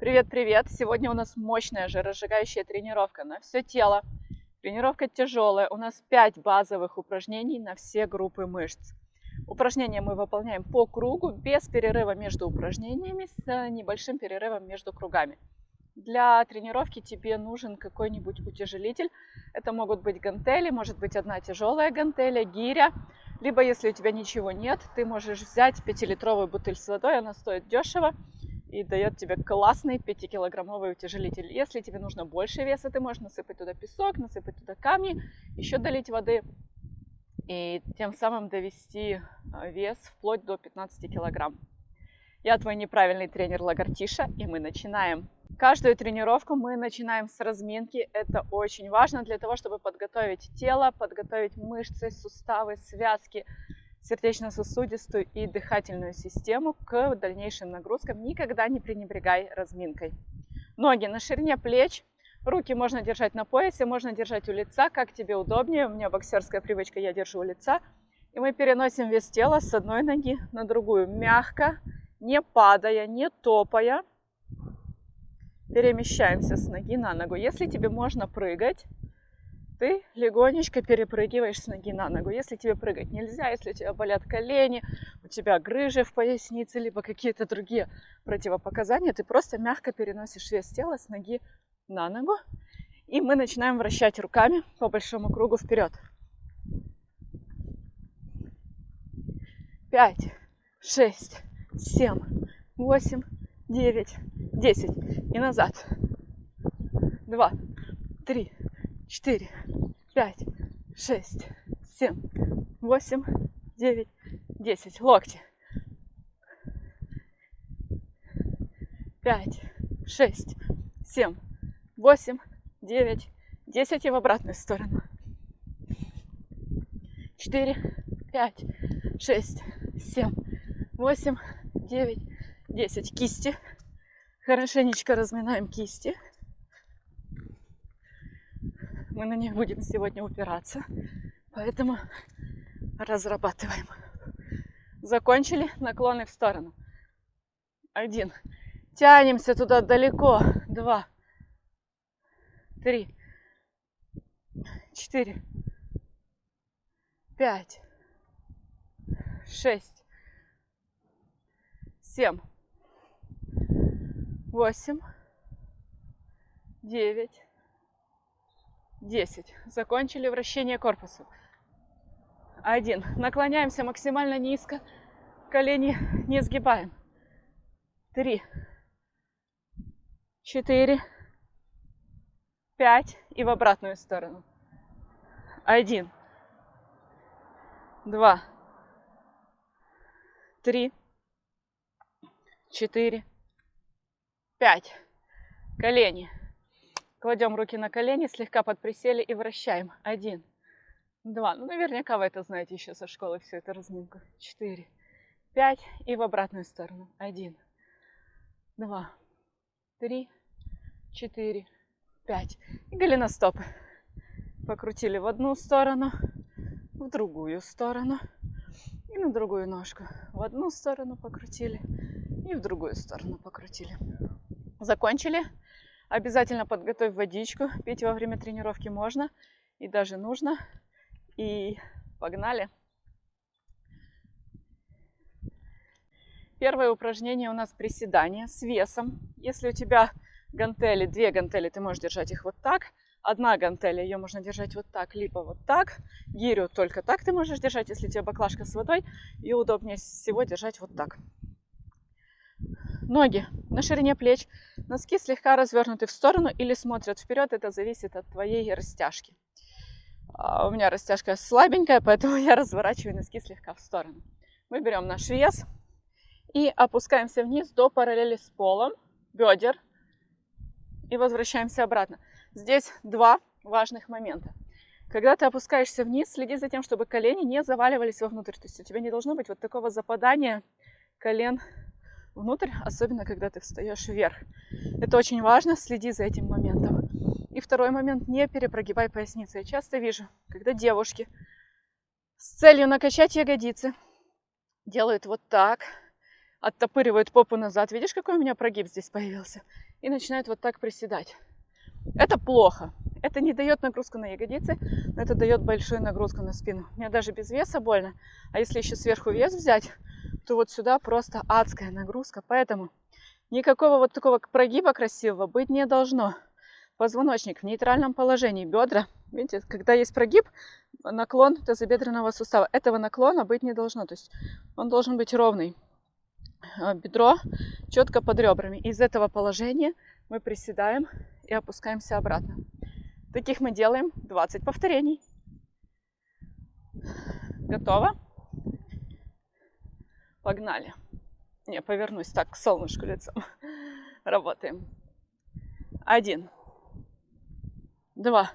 Привет-привет! Сегодня у нас мощная жиросжигающая тренировка на все тело. Тренировка тяжелая. У нас 5 базовых упражнений на все группы мышц. Упражнения мы выполняем по кругу, без перерыва между упражнениями, с небольшим перерывом между кругами. Для тренировки тебе нужен какой-нибудь утяжелитель. Это могут быть гантели, может быть одна тяжелая гантеля, гиря. Либо, если у тебя ничего нет, ты можешь взять 5-литровую бутыль с водой, она стоит дешево и дает тебе классный 5-килограммовый утяжелитель. Если тебе нужно больше веса, ты можешь насыпать туда песок, насыпать туда камни, еще долить воды и тем самым довести а, вес вплоть до 15 килограмм. Я твой неправильный тренер Лагартиша, и мы начинаем. Каждую тренировку мы начинаем с разминки. Это очень важно для того, чтобы подготовить тело, подготовить мышцы, суставы, связки, сердечно-сосудистую и дыхательную систему к дальнейшим нагрузкам. Никогда не пренебрегай разминкой. Ноги на ширине плеч, руки можно держать на поясе, можно держать у лица, как тебе удобнее. У меня боксерская привычка, я держу у лица. И мы переносим вес тела с одной ноги на другую, мягко, не падая, не топая. Перемещаемся с ноги на ногу. Если тебе можно прыгать, ты легонечко перепрыгиваешь с ноги на ногу. Если тебе прыгать нельзя, если у тебя болят колени, у тебя грыжи в пояснице, либо какие-то другие противопоказания, ты просто мягко переносишь вес тела с ноги на ногу. И мы начинаем вращать руками по большому кругу вперед. Пять, шесть, семь, восемь, девять, десять. И назад. Два, три, четыре, пять, шесть, семь, восемь, девять, десять. Локти. Пять, шесть, семь, восемь, девять, десять и в обратную сторону. Четыре, пять, шесть, семь, восемь, девять, десять. Кисти. Хорошенечко разминаем кисти мы на них будем сегодня упираться. Поэтому разрабатываем. Закончили наклоны в сторону. Один. Тянемся туда далеко. Два. Три. Четыре. Пять. Шесть. Семь. Восемь. Девять 10. Закончили вращение корпуса. Один. Наклоняемся максимально низко. Колени не сгибаем. Три. Четыре. Пять. И в обратную сторону. Один. Два. Три. Четыре. Пять. Колени Кладем руки на колени, слегка подприсели и вращаем. Один, два. Ну, наверняка вы это знаете еще со школы, все это разминка. Четыре, пять. И в обратную сторону. Один, два, три, четыре, пять. И голеностопы. Покрутили в одну сторону, в другую сторону и на другую ножку. В одну сторону покрутили и в другую сторону покрутили. Закончили. Обязательно подготовь водичку. Пить во время тренировки можно и даже нужно. И погнали! Первое упражнение у нас приседание с весом. Если у тебя гантели, две гантели, ты можешь держать их вот так. Одна гантель, ее можно держать вот так, либо вот так. Гирю только так ты можешь держать, если у тебя баклажка с водой. И удобнее всего держать вот так. Ноги на ширине плеч, носки слегка развернуты в сторону или смотрят вперед. Это зависит от твоей растяжки. А, у меня растяжка слабенькая, поэтому я разворачиваю носки слегка в сторону. Мы берем наш вес и опускаемся вниз до параллели с полом, бедер. И возвращаемся обратно. Здесь два важных момента. Когда ты опускаешься вниз, следи за тем, чтобы колени не заваливались вовнутрь. То есть у тебя не должно быть вот такого западания колен внутрь, особенно когда ты встаешь вверх. Это очень важно, следи за этим моментом. И второй момент, не перепрогибай поясницы. Я часто вижу, когда девушки с целью накачать ягодицы делают вот так, оттопыривают попу назад. Видишь, какой у меня прогиб здесь появился? И начинают вот так приседать. Это плохо. Это не дает нагрузку на ягодицы, но это дает большую нагрузку на спину. Мне даже без веса больно. А если еще сверху вес взять, то вот сюда просто адская нагрузка. Поэтому никакого вот такого прогиба красивого быть не должно. Позвоночник в нейтральном положении, бедра. Видите, когда есть прогиб, наклон тазобедренного сустава. Этого наклона быть не должно. То есть он должен быть ровный. А, бедро четко под ребрами. Из этого положения мы приседаем и опускаемся обратно. Таких мы делаем 20 повторений. Готово? Погнали. Не, повернусь так к солнышку лицом. Работаем. Один. Два.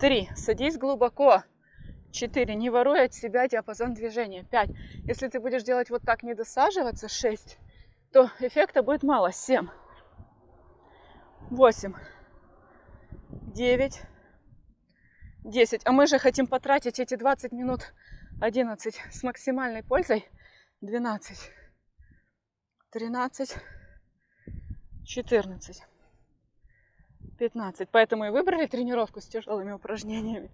Три. Садись глубоко. Четыре. Не воруй от себя диапазон движения. Пять. Если ты будешь делать вот так, не досаживаться, шесть, то эффекта будет мало. Семь. Восемь. Девять. Десять. А мы же хотим потратить эти 20 минут 11 с максимальной пользой. 12. 13. 14. 15. Поэтому и выбрали тренировку с тяжелыми упражнениями.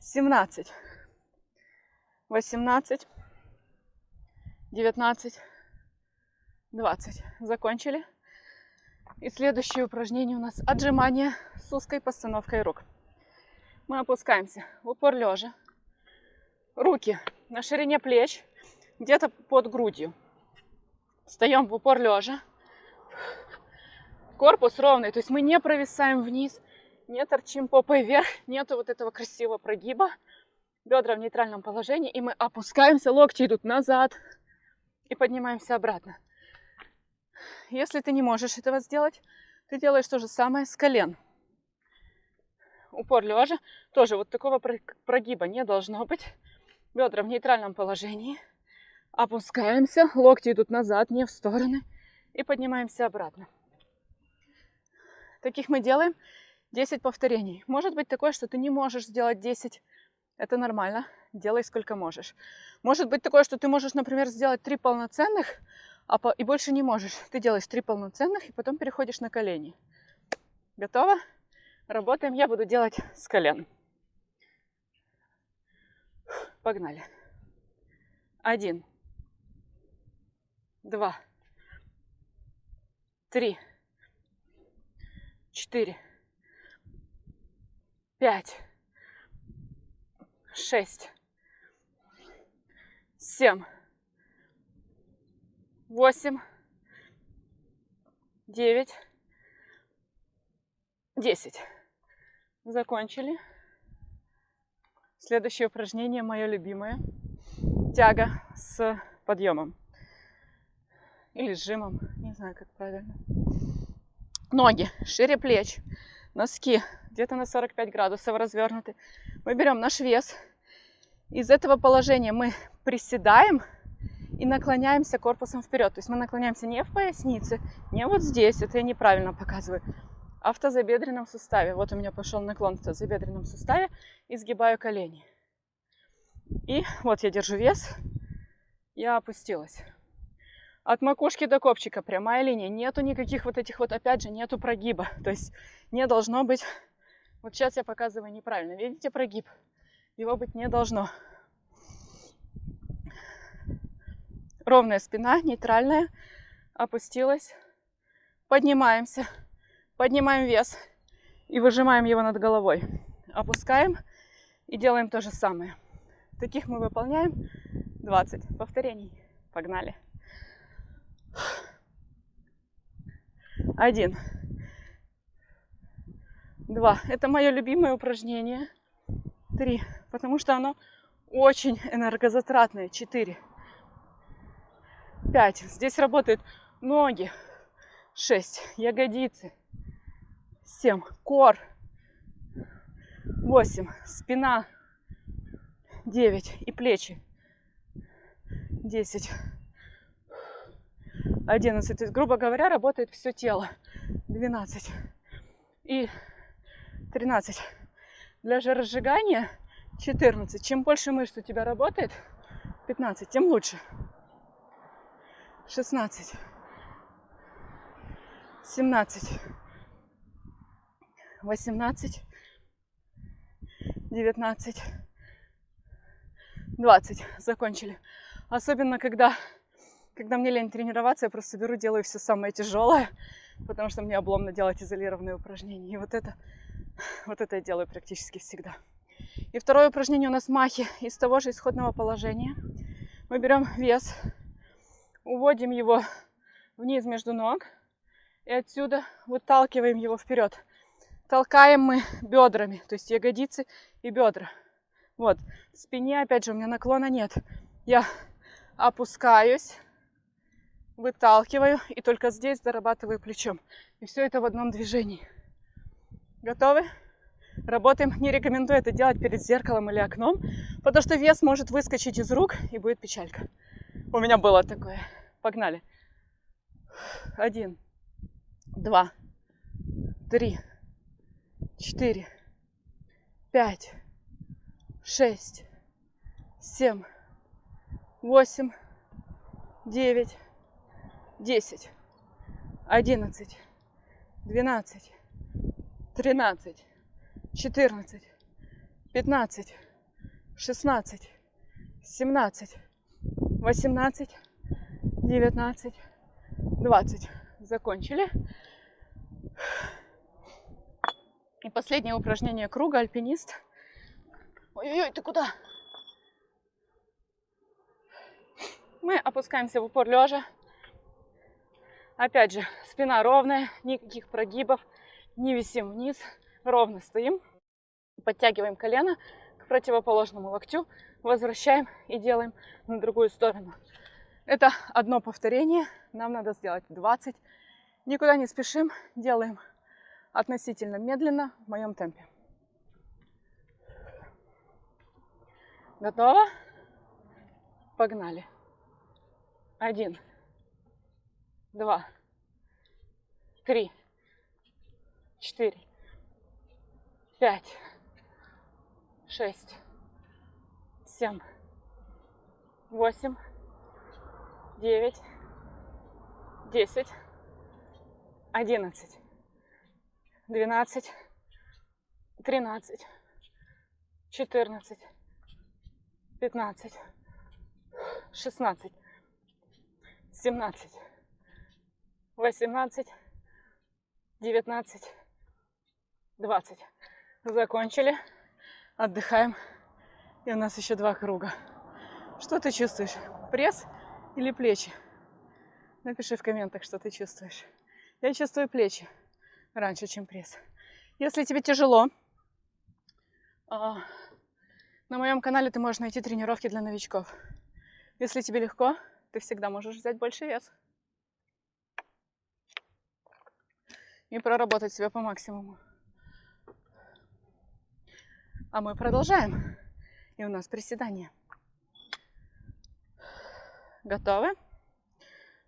17. 18. 19. 20. Закончили. И следующее упражнение у нас отжимание с узкой постановкой рук. Мы опускаемся в упор лежа. Руки на ширине плеч, где-то под грудью. Встаем в упор лежа. Корпус ровный, то есть мы не провисаем вниз, не торчим попой вверх, нету вот этого красивого прогиба. Бедра в нейтральном положении, и мы опускаемся, локти идут назад и поднимаемся обратно. Если ты не можешь этого сделать, ты делаешь то же самое с колен. Упор лежа. Тоже вот такого прогиба не должно быть. Бедра в нейтральном положении. Опускаемся. Локти идут назад, не в стороны. И поднимаемся обратно. Таких мы делаем 10 повторений. Может быть такое, что ты не можешь сделать 10. Это нормально. Делай сколько можешь. Может быть такое, что ты можешь, например, сделать 3 полноценных, а по... и больше не можешь. Ты делаешь три полноценных и потом переходишь на колени. Готово? Работаем. Я буду делать с колен. Погнали. Один. Два. Три. Четыре. Пять. Шесть. Семь восемь, девять, десять. Закончили. Следующее упражнение мое любимое. Тяга с подъемом. Или сжимом, не знаю, как правильно. Ноги шире плеч, носки где-то на 45 градусов развернуты. Мы берем наш вес. Из этого положения мы приседаем и наклоняемся корпусом вперед. То есть мы наклоняемся не в пояснице, не вот здесь, это я неправильно показываю, а в тазобедренном суставе. Вот у меня пошел наклон в тазобедренном суставе, и сгибаю колени. И вот я держу вес, я опустилась. От макушки до копчика прямая линия. Нету никаких вот этих вот, опять же, нету прогиба. То есть не должно быть... Вот сейчас я показываю неправильно. Видите прогиб? Его быть не должно. Ровная спина, нейтральная. Опустилась. Поднимаемся. Поднимаем вес. И выжимаем его над головой. Опускаем. И делаем то же самое. Таких мы выполняем 20 повторений. Погнали. Один. Два. Это мое любимое упражнение. Три. Потому что оно очень энергозатратное. Четыре. 5. Здесь работают ноги. 6. Ягодицы. 7. Кор. 8. Спина. 9. И плечи. 10. 11. То есть, грубо говоря, работает все тело. 12. И 13. Для жиросжигания 14. Чем больше мышц у тебя работает, 15, тем лучше. Шестнадцать, семнадцать, восемнадцать, девятнадцать, двадцать. Закончили. Особенно, когда, когда мне лень тренироваться, я просто беру, делаю все самое тяжелое, потому что мне обломно делать изолированные упражнения. И вот это, вот это я делаю практически всегда. И второе упражнение у нас махи из того же исходного положения. Мы берем вес, уводим его вниз между ног и отсюда выталкиваем его вперед. Толкаем мы бедрами, то есть ягодицы и бедра. Вот, в спине, опять же, у меня наклона нет. Я опускаюсь, выталкиваю и только здесь зарабатываю плечом. И все это в одном движении. Готовы? Работаем. Не рекомендую это делать перед зеркалом или окном, потому что вес может выскочить из рук и будет печалька. У меня было такое. Погнали. Один, два, три, четыре, пять, шесть, семь, восемь, девять, десять, одиннадцать, двенадцать, тринадцать, четырнадцать, пятнадцать, шестнадцать, семнадцать, восемнадцать, девятнадцать, двадцать. Закончили. И последнее упражнение круга альпинист. Ой-ой-ой, ты куда? Мы опускаемся в упор лежа. Опять же, спина ровная, никаких прогибов, не висим вниз, ровно стоим. Подтягиваем колено к противоположному локтю, возвращаем и делаем на другую сторону. Это одно повторение, нам надо сделать 20. Никуда не спешим, делаем относительно медленно, в моем темпе. Готово? Погнали. Один, два, три, четыре, пять, шесть, семь, восемь, девять, десять, одиннадцать, двенадцать, тринадцать, четырнадцать, пятнадцать, шестнадцать, семнадцать, восемнадцать, девятнадцать, двадцать. Закончили. Отдыхаем. И у нас еще два круга. Что ты чувствуешь? Пресс или плечи? Напиши в комментах, что ты чувствуешь. Я чувствую плечи раньше, чем пресс. Если тебе тяжело, а, на моем канале ты можешь найти тренировки для новичков. Если тебе легко, ты всегда можешь взять больше вес. И проработать себя по максимуму. А мы продолжаем. И у нас приседание. Готовы?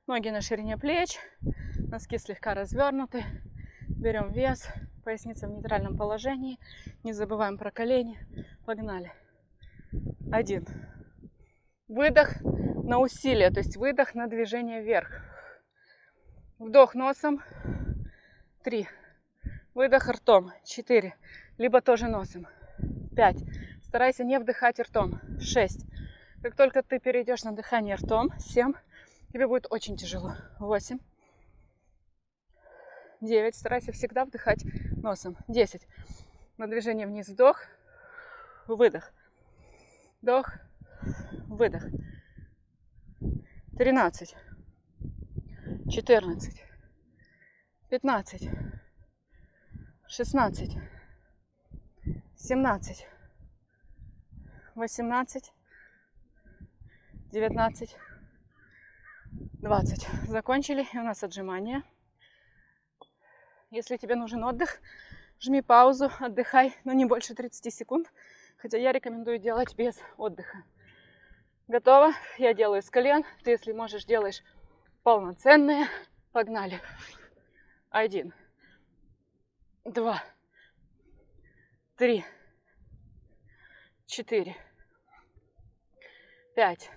Ноги на ширине плеч, носки слегка развернуты. Берем вес, поясница в нейтральном положении. Не забываем про колени. Погнали. Один. Выдох на усилие, то есть выдох на движение вверх. Вдох носом. Три. Выдох ртом. Четыре. Либо тоже носом. Пять. Старайся не вдыхать ртом. Шесть. Как только ты перейдешь на дыхание ртом, 7, тебе будет очень тяжело. 8, 9, старайся всегда вдыхать носом. 10, на движение вниз вдох, выдох, вдох, выдох. 13, 14, 15, 16, 17, 18, 19, 20. Закончили. И у нас отжимания. Если тебе нужен отдых, жми паузу, отдыхай, но не больше 30 секунд. Хотя я рекомендую делать без отдыха. Готово? Я делаю с колен. Ты, если можешь, делаешь полноценные. Погнали. Один, два, три, четыре, пять,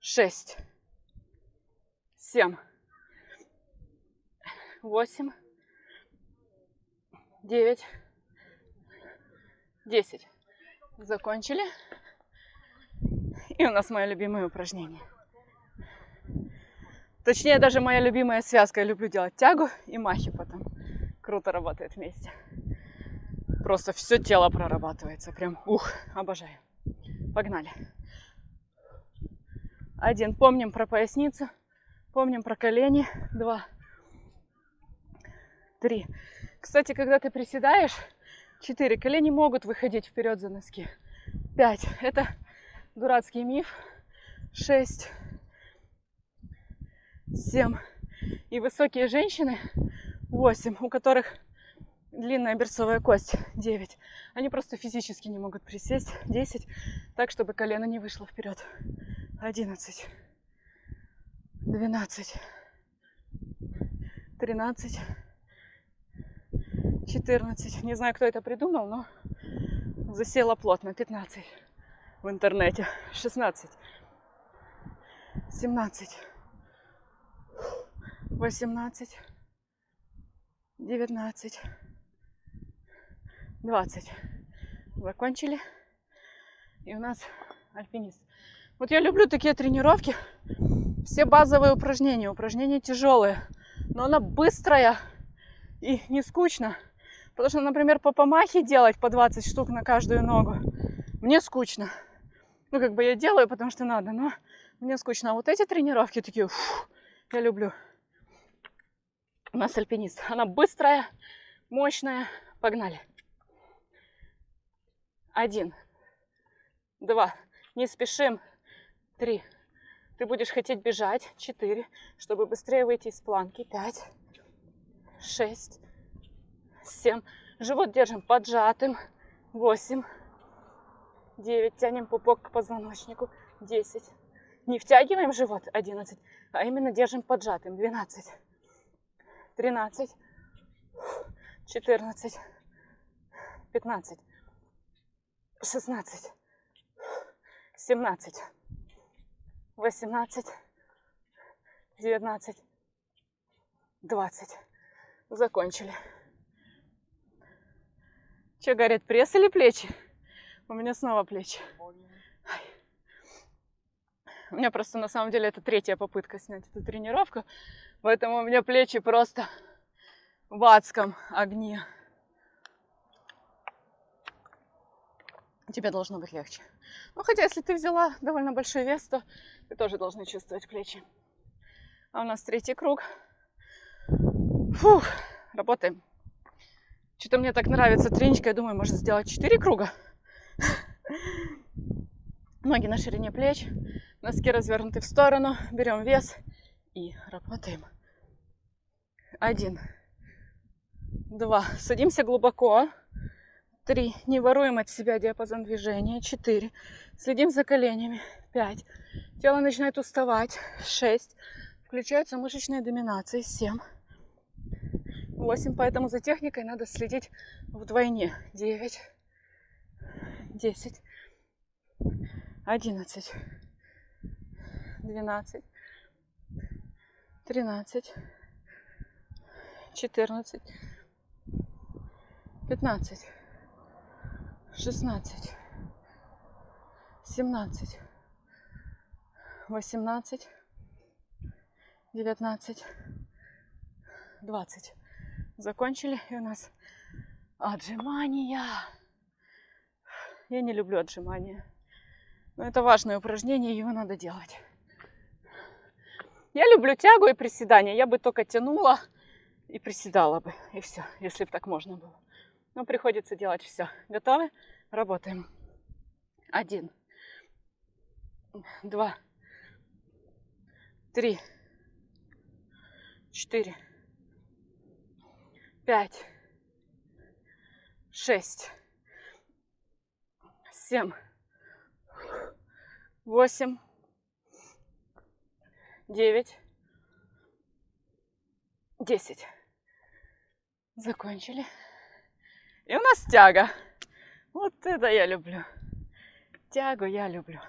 шесть, семь, восемь, девять, десять. Закончили. И у нас мое любимое упражнение. Точнее, даже моя любимая связка. Я люблю делать тягу и махи потом. Круто работает вместе. Просто все тело прорабатывается. Прям, ух, обожаю. Погнали. Один. Помним про поясницу. Помним про колени. Два. Три. Кстати, когда ты приседаешь, четыре. Колени могут выходить вперед за носки. Пять. Это дурацкий миф. Шесть. Семь. И высокие женщины. Восемь. У которых длинная берцовая кость 9. Они просто физически не могут присесть 10, так, чтобы колено не вышло вперед. 11, 12, 13, 14. Не знаю, кто это придумал, но засела плотно. 15 в интернете. 16, 17, 18, 19, 20. Закончили. И у нас альпинист. Вот я люблю такие тренировки. Все базовые упражнения. Упражнения тяжелые. Но она быстрая и не скучно. Потому что, например, по помахе делать по 20 штук на каждую ногу. Мне скучно. Ну, как бы я делаю, потому что надо, но мне скучно. А вот эти тренировки такие, фу, я люблю. У нас альпинист. Она быстрая, мощная. Погнали. Один. Два. Не спешим. Три. Ты будешь хотеть бежать. Четыре. Чтобы быстрее выйти из планки. Пять. Шесть. Семь. Живот держим поджатым. Восемь. Девять. Тянем пупок к позвоночнику. Десять. Не втягиваем живот. Одиннадцать. А именно держим поджатым. Двенадцать. Тринадцать. Четырнадцать. Пятнадцать шестнадцать, семнадцать, восемнадцать, девятнадцать, двадцать. Закончили. Че, горят пресс или плечи? У меня снова плечи. У меня просто на самом деле это третья попытка снять эту тренировку. Поэтому у меня плечи просто в адском огне. тебе должно быть легче. Ну, хотя, если ты взяла довольно большой вес, то ты тоже должна чувствовать плечи. А у нас третий круг. Фух, работаем. Что-то мне так нравится треничка. Я думаю, может сделать 4 круга. Ноги на ширине плеч. Носки развернуты в сторону. Берем вес и работаем. Один. Два. Садимся глубоко. Три. Не воруем от себя диапазон движения. Четыре. Следим за коленями. Пять. Тело начинает уставать. Шесть. Включаются мышечные доминации. Семь. Восемь. Поэтому за техникой надо следить вдвойне. Девять. Десять. Одиннадцать. Двенадцать. Тринадцать. Четырнадцать. Пятнадцать шестнадцать, семнадцать, восемнадцать, девятнадцать, двадцать. Закончили, и у нас отжимания. Я не люблю отжимания. Но это важное упражнение, его надо делать. Я люблю тягу и приседания. Я бы только тянула и приседала бы. И все, если бы так можно было. Но приходится делать все. Готовы? Работаем. Один. Два. Три. Четыре. Пять. Шесть. Семь. Восемь. Девять. Десять. Закончили. И у нас тяга. Вот это я люблю. Тягу я люблю.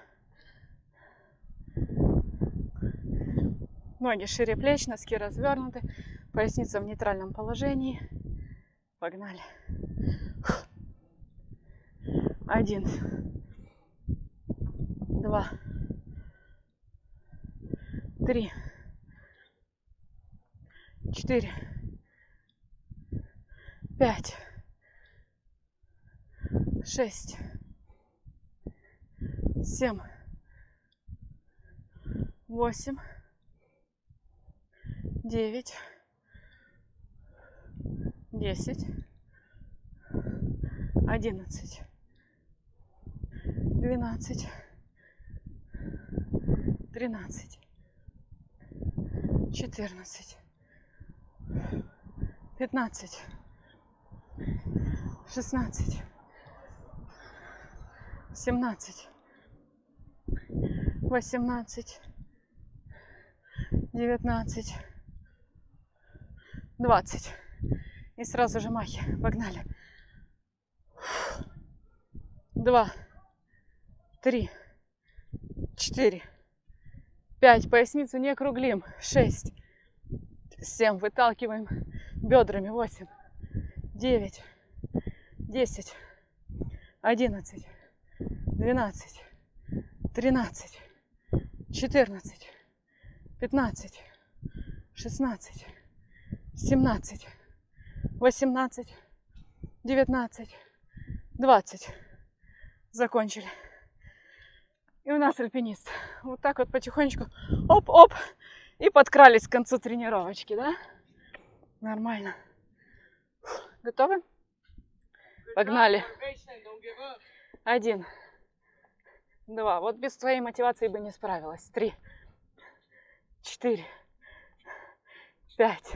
Ноги шире плеч, носки развернуты, поясница в нейтральном положении. Погнали. Один, два, три, четыре, пять, шесть, семь, восемь, девять, десять, одиннадцать, двенадцать, тринадцать, четырнадцать, пятнадцать, шестнадцать, семнадцать, восемнадцать, девятнадцать, двадцать. И сразу же махи. Погнали. Два, три, четыре, пять. Поясницу не округлим. Шесть, семь. Выталкиваем бедрами. Восемь, девять, десять, одиннадцать, двенадцать, тринадцать, четырнадцать, пятнадцать, шестнадцать, семнадцать, восемнадцать, девятнадцать, двадцать. Закончили. И у нас альпинист. Вот так вот потихонечку оп-оп. И подкрались к концу тренировочки, да? Нормально. Готовы? Погнали. Один. Два. Вот без твоей мотивации бы не справилась. Три. Четыре. Пять.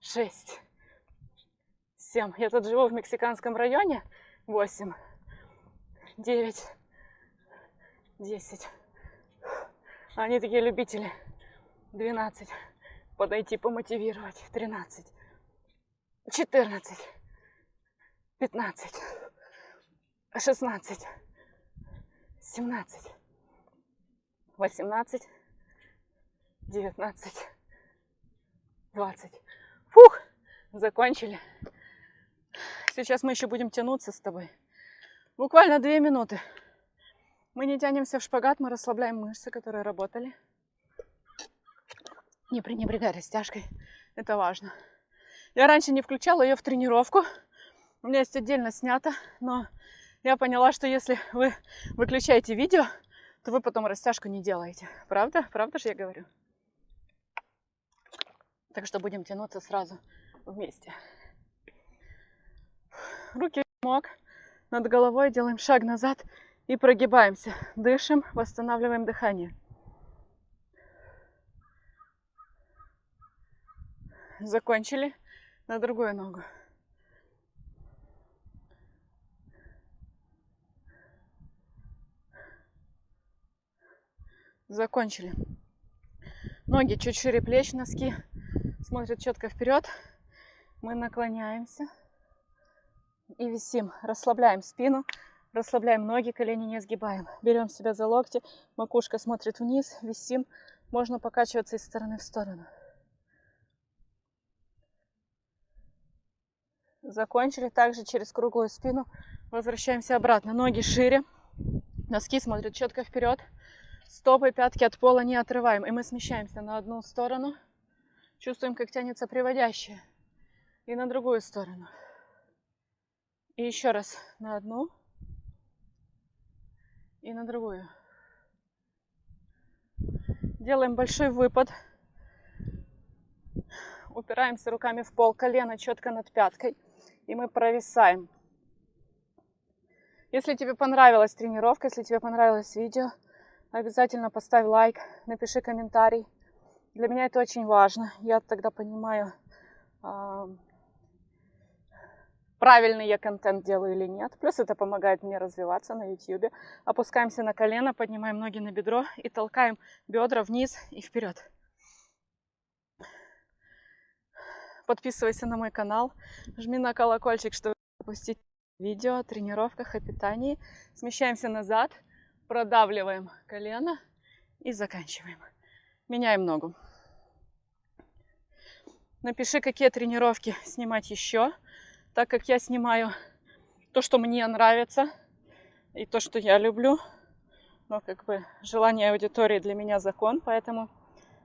Шесть. Семь. Я тут живу в мексиканском районе. Восемь. Девять. Десять. Они такие любители. Двенадцать. Подойти, помотивировать. Тринадцать. Четырнадцать. Пятнадцать. Шестнадцать. Семнадцать. Восемнадцать. Девятнадцать. Двадцать. Фух, закончили. Сейчас мы еще будем тянуться с тобой. Буквально две минуты. Мы не тянемся в шпагат, мы расслабляем мышцы, которые работали. Не пренебрегай растяжкой, это важно. Я раньше не включала ее в тренировку. У меня есть отдельно снято, но я поняла, что если вы выключаете видео, то вы потом растяжку не делаете. Правда? Правда же я говорю? Так что будем тянуться сразу вместе. Руки в мок над головой, делаем шаг назад и прогибаемся. Дышим, восстанавливаем дыхание. Закончили на другую ногу. Закончили. Ноги чуть шире плеч, носки смотрят четко вперед. Мы наклоняемся и висим. Расслабляем спину, расслабляем ноги, колени не сгибаем. Берем себя за локти, макушка смотрит вниз, висим. Можно покачиваться из стороны в сторону. Закончили. Также через круглую спину возвращаемся обратно. Ноги шире, носки смотрят четко вперед. Стопы, пятки от пола не отрываем. И мы смещаемся на одну сторону Чувствуем, как тянется приводящее. И на другую сторону. И еще раз на одну. И на другую. Делаем большой выпад. Упираемся руками в пол, колено четко над пяткой. И мы провисаем. Если тебе понравилась тренировка, если тебе понравилось видео, обязательно поставь лайк, напиши комментарий. Для меня это очень важно. Я тогда понимаю, правильный я контент делаю или нет. Плюс это помогает мне развиваться на YouTube. Опускаемся на колено, поднимаем ноги на бедро и толкаем бедра вниз и вперед. Подписывайся на мой канал, жми на колокольчик, чтобы пропустить видео о тренировках, о питании. Смещаемся назад, продавливаем колено и заканчиваем. Меняем ногу. Напиши, какие тренировки снимать еще, так как я снимаю то, что мне нравится и то, что я люблю. Но как бы желание аудитории для меня закон, поэтому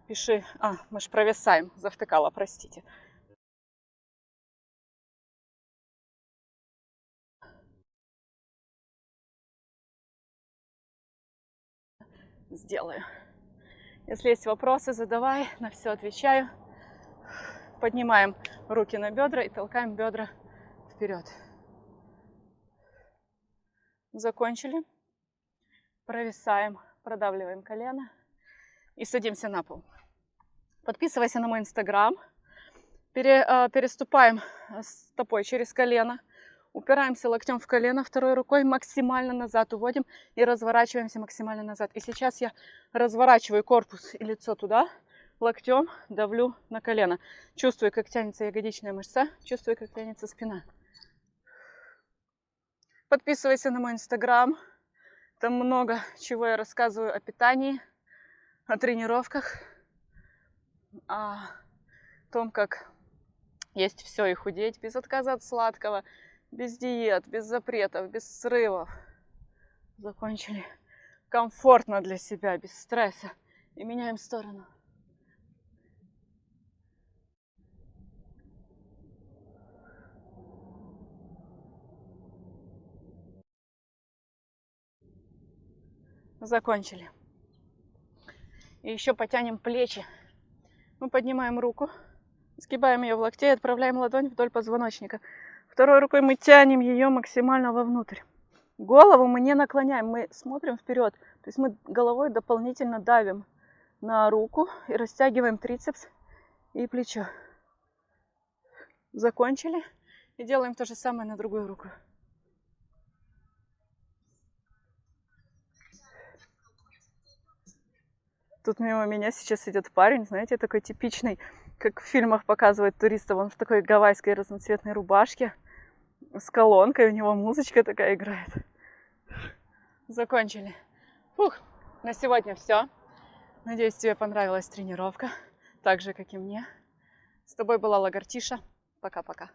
пиши. А, мы же провисаем, завтыкала, простите. Сделаю. Если есть вопросы, задавай, на все отвечаю. Поднимаем руки на бедра и толкаем бедра вперед. Закончили. Провисаем, продавливаем колено и садимся на пол. Подписывайся на мой инстаграм. Пере, э, переступаем стопой через колено. Упираемся локтем в колено, второй рукой максимально назад уводим и разворачиваемся максимально назад. И сейчас я разворачиваю корпус и лицо туда, локтем давлю на колено. Чувствую, как тянется ягодичная мышца, чувствую, как тянется спина. Подписывайся на мой инстаграм. Там много чего я рассказываю о питании, о тренировках, о том, как есть все и худеть без отказа от сладкого, без диет, без запретов, без срывов. Закончили комфортно для себя, без стресса. И меняем сторону. Закончили. И еще потянем плечи. Мы поднимаем руку, сгибаем ее в локте и отправляем ладонь вдоль позвоночника. Второй рукой мы тянем ее максимально вовнутрь. Голову мы не наклоняем, мы смотрим вперед. То есть мы головой дополнительно давим на руку и растягиваем трицепс и плечо. Закончили. И делаем то же самое на другую руку. Тут мимо меня сейчас идет парень, знаете, такой типичный, как в фильмах показывают туристов. Он в такой гавайской разноцветной рубашке с колонкой, у него музычка такая играет. Закончили. Фух, на сегодня все. Надеюсь, тебе понравилась тренировка, так же, как и мне. С тобой была Лагартиша. Пока-пока.